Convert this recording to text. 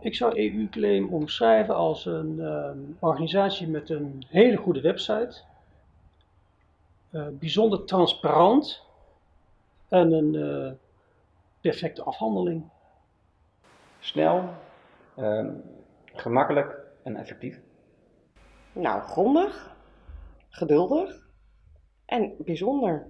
Ik zou EU-claim omschrijven als een ehm, organisatie met een hele goede website, eh, bijzonder transparant en een eh, perfecte afhandeling. Snel, ehm, gemakkelijk en effectief. Nou, grondig, geduldig en bijzonder.